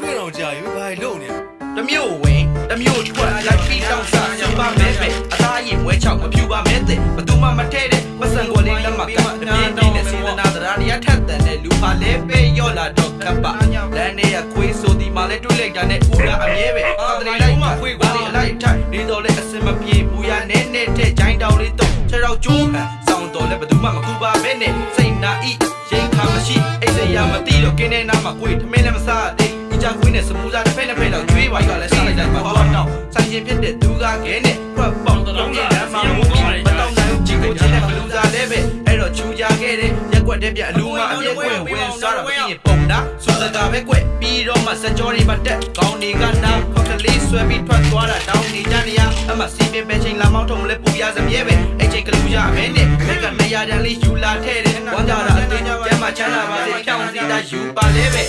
တွေ့တော့ကြာရွေးဘာလို့နေတမျိုးဝင်တမျိုးထွက်လိုက်ပြီးတောင်းစားစပါမဲပဲအသားရင်ဝဲချောက်မဖြူပါမဲတဲ့ဘသူမှမထဲတဲ့မဆန်ကိုလေးလက်မကတပြင်းပြင်းနဲ့စေတနာတရားတရားထက်တဲ့လူပါလဲပေးရော့လာတော့ကပ်ပါလမ်းထဲကခွေးဆိုဒီမှလဲတွေးလိုက်တာနဲ့ဦးကအမြဲပဲအာတရီလိုက်မှခွေးကိုလေးအလိုက်ထိုက်နေတော့လဲအစင်မပြေဘူးရနဲ့နဲ့တဲ့ဂျိုင်းတောင်လေးတော့ ခြေတော့ကျိုးဟန်စောင်းတော့လဲဘသူမှမကူပါပဲနဲ့စိတ်နာဤရိတ်ခါမရှိအိတ်စရာမတိတော့ကင်းနေနာမှာခွေးထမင်းလည်းမစားတဲ့ဒီကြခွေးနဲ့စမူစာတစ်ဖက်တစ်ဖက်တော့ကျွေးပါရလဲစားလိုက်တယ်မှာတော့တော့ဆိုင်ရင်ဖြစ်တဲ့သူကခဲနဲ့ဖွက်ပေါက်တော့ရင်လမ်းမှာမဟုတ်ဘူးမတော့နိုင်ကြည့်ကိုကြည့်တဲ့ဘလူးစားလဲပဲအဲ့တော့ချူကြခဲ့တဲ့ရက်ွက်တဲ့ပြအလူမအပြည့်ခွင့်ဝင်စားတော့ပြီးရင်ပုံတာ စူစကာပဲကွပြီးတော့မှစကြောတွေမတက်ကောင်းနေကနာခေါက်ကလေးဆွဲပြီးထွက်သွားတာတောင်းနေကြနေရအမစီပင်ပဲချိန်လာမောင်းထုံလဲပူရစမြဲပဲအဲ့ချိန်ကလူရမဲနဲ့ခက်ကနေရာတန်းလေးယူလာထဲတဲ့ဝမ်းကြတာအတင်းကျမ်းမှချမ်းသာပါစေဖြောင်းစီတာယူပါလဲပဲ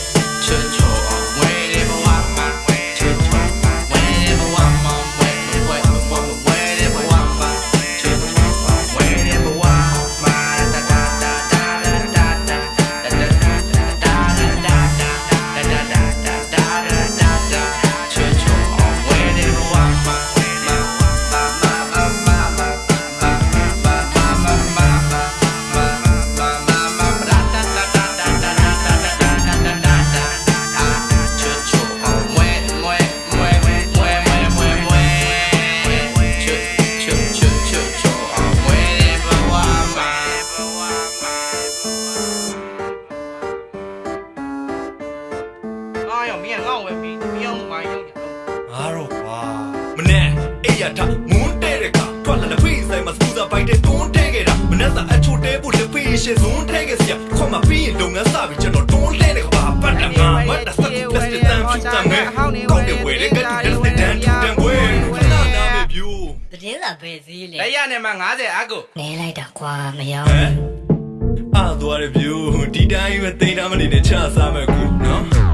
ချွတ်ချောအောင်ဝဲတယ်ဘဝ င်းအောင်မိုင်းရောက်တယ်ငါတော့ကွာမနဲ့အေးရထမွန်းတဲ့တဲ့ကထွက်လာတဲ့ဖေးဆိုင်မှာစပူဇာပိုက်တဲ့တွန်းတဲ့ခဲ့တာမနဲ့သာအချိုတဲဖို့လက်ဖေးရှင်းဇွန်းတဲ့ခဲ့စရာခွန်မပြီးရင်လုပ်ငန်းစပြီးကျွန်တော်တွန်းတဲ့တဲ့ကပါပတ်တာငါမတ်တာစက်ကူလက်စတန်ဖြူတမ်းမဲ့ကောက်တဲ့ဝဲတဲ့ကတူတဲ့စတန်ဖြူတမ်းဝဲနာနာမဲ့ဗျူသတင်းစာပဲဈေးလေလက်ရနဲ့မှ90အကုနဲလိုက်တာကွာမရောဟမ်အာသွားရဗျူဒီတိုင်းပဲတိတ်တာမနေနဲ့ချစားမဲ့ကူနော်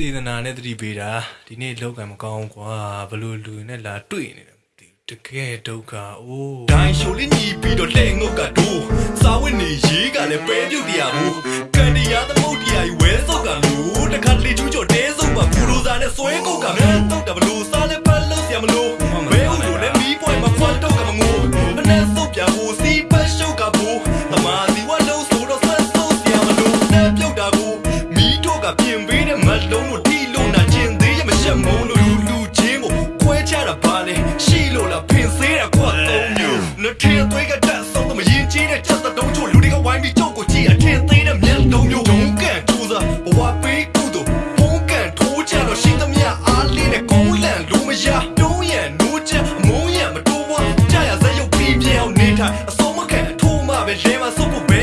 စေတနာနဲ့တတိပေးတာဒီနေ့လောက်ကံမကောင်းကွာဘလို့လူနဲ့လာတွေ့နေတယ်မသိဘူးတကယ်ဒုက္ခအိုးဒိုင်းရှိုလေးညီပြီးတော့တဲ့ငုတ်ကဒိုးစာဝတ်နေရေးကလည်းပဲပြုတ်တရားဘူးကန်ဒီယာသမုတ်တရားကြီးဝဲစောက်ကလို့တခါလေချူးချော်တဲစုပ်ပါဘူရိုစာနဲ့ဆွဲကုတ်ကမ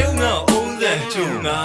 ရုံငါအုံးစံချုံငါ